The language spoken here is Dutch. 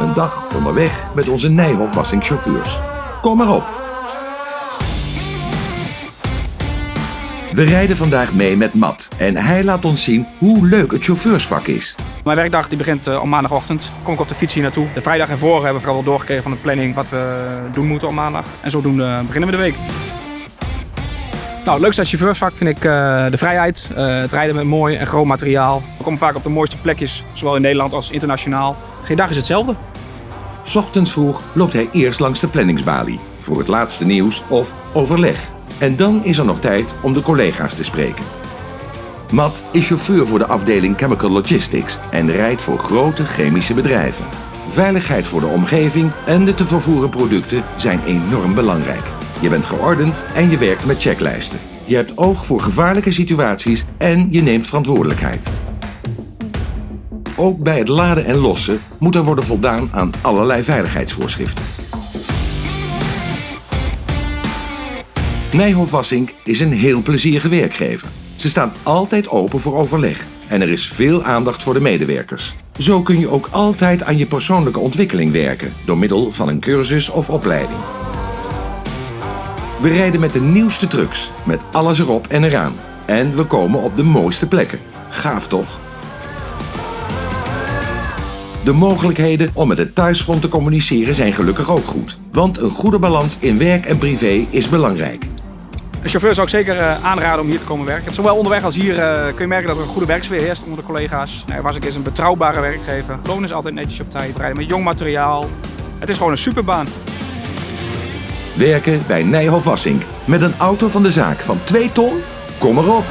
Een dag onderweg met onze Nijhoff wassingchauffeurs. Kom maar op. We rijden vandaag mee met Matt en hij laat ons zien hoe leuk het chauffeursvak is. Mijn werkdag die begint uh, op maandagochtend. Kom ik op de fiets hier naartoe. De vrijdag ervoor hebben we vooral wel doorgekregen van de planning wat we doen moeten op maandag. En zodoende beginnen we de week. Nou, het leukste aan het chauffeursvak vind ik uh, de vrijheid. Uh, het rijden met mooi en groot materiaal. We komen vaak op de mooiste plekjes, zowel in Nederland als internationaal. Geen dag is hetzelfde. Ochtends vroeg loopt hij eerst langs de planningsbalie voor het laatste nieuws of overleg. En dan is er nog tijd om de collega's te spreken. Matt is chauffeur voor de afdeling Chemical Logistics en rijdt voor grote chemische bedrijven. Veiligheid voor de omgeving en de te vervoeren producten zijn enorm belangrijk. Je bent geordend en je werkt met checklijsten. Je hebt oog voor gevaarlijke situaties en je neemt verantwoordelijkheid. Ook bij het laden en lossen moet er worden voldaan aan allerlei veiligheidsvoorschriften. Nijhoff Wassink is een heel plezierige werkgever. Ze staan altijd open voor overleg en er is veel aandacht voor de medewerkers. Zo kun je ook altijd aan je persoonlijke ontwikkeling werken door middel van een cursus of opleiding. We rijden met de nieuwste trucks, met alles erop en eraan. En we komen op de mooiste plekken. Gaaf toch? De mogelijkheden om met het thuisfront te communiceren zijn gelukkig ook goed. Want een goede balans in werk en privé is belangrijk. Een chauffeur zou ik zeker uh, aanraden om hier te komen werken. Zowel onderweg als hier uh, kun je merken dat er een goede werksfeer heerst onder de collega's. Nee, was ik eens een betrouwbare werkgever. Loon is altijd netjes op tijd. Rijden met jong materiaal. Het is gewoon een superbaan. Werken bij Nijhoff Wassink met een auto van de zaak van 2 ton? Kom erop!